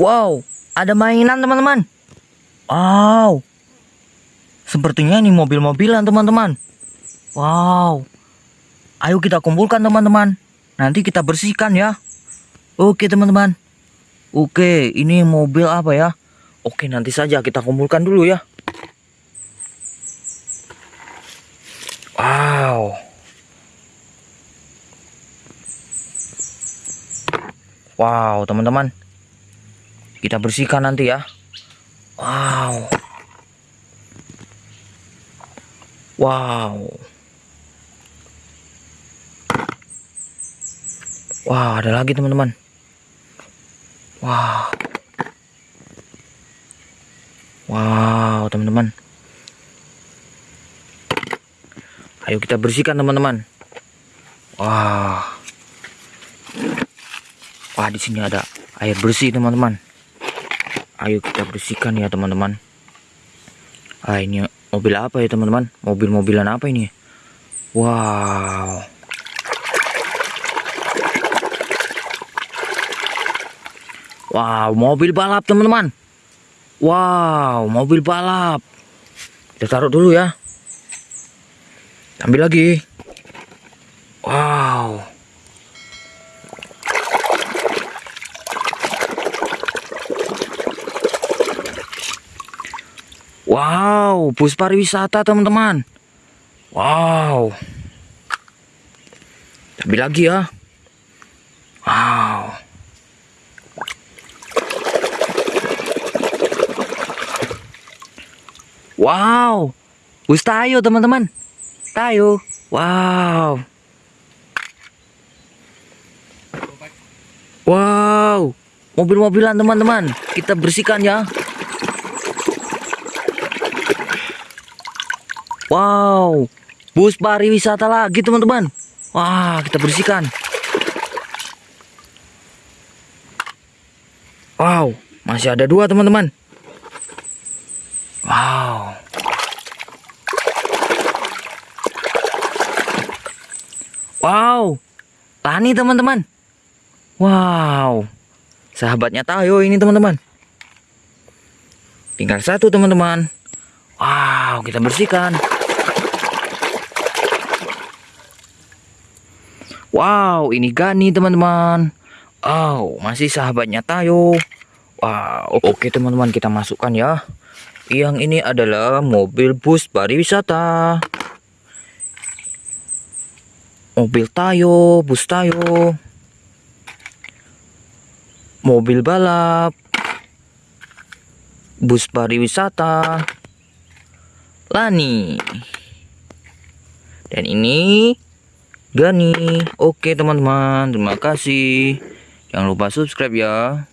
Wow, ada mainan teman-teman. Wow. Sepertinya ini mobil-mobilan teman-teman. Wow. Ayo kita kumpulkan teman-teman. Nanti kita bersihkan ya. Oke teman-teman. Oke, ini mobil apa ya? Oke, nanti saja kita kumpulkan dulu ya. Wow. Wow, teman-teman. Kita bersihkan nanti ya. Wow. Wow. Wow, ada lagi teman-teman. Wow. Wow, teman-teman. Ayo kita bersihkan teman-teman. Wah. Wah, di sini ada air bersih teman-teman. Ayo kita bersihkan ya teman-teman. Ah, ini mobil apa ya teman-teman? Mobil-mobilan apa ini? Wow. Wow, mobil balap teman-teman. Wow, mobil balap. Kita taruh dulu ya. Ambil lagi. Wow. Wow, bus pariwisata teman-teman. Wow. Ambil lagi ya. Wow. Wow. Bus tayo teman-teman. Tayo. Wow. Wow. Mobil-mobilan teman-teman. Kita bersihkan ya. Wow. Bus pariwisata lagi teman-teman. Wah, kita bersihkan. Wow, masih ada dua teman-teman. Wow. Wow. Tani teman-teman. Wow. Sahabatnya Tayo ini teman-teman. Tinggal satu teman-teman. Wow, kita bersihkan. Wow, ini Gani teman-teman. Oh, masih sahabatnya Tayo. Wow, oke teman-teman kita masukkan ya. Yang ini adalah mobil bus pariwisata. Mobil Tayo, bus Tayo. Mobil balap. Bus pariwisata. Lani. Dan ini Gani. Oke teman-teman, terima kasih. Jangan lupa subscribe ya.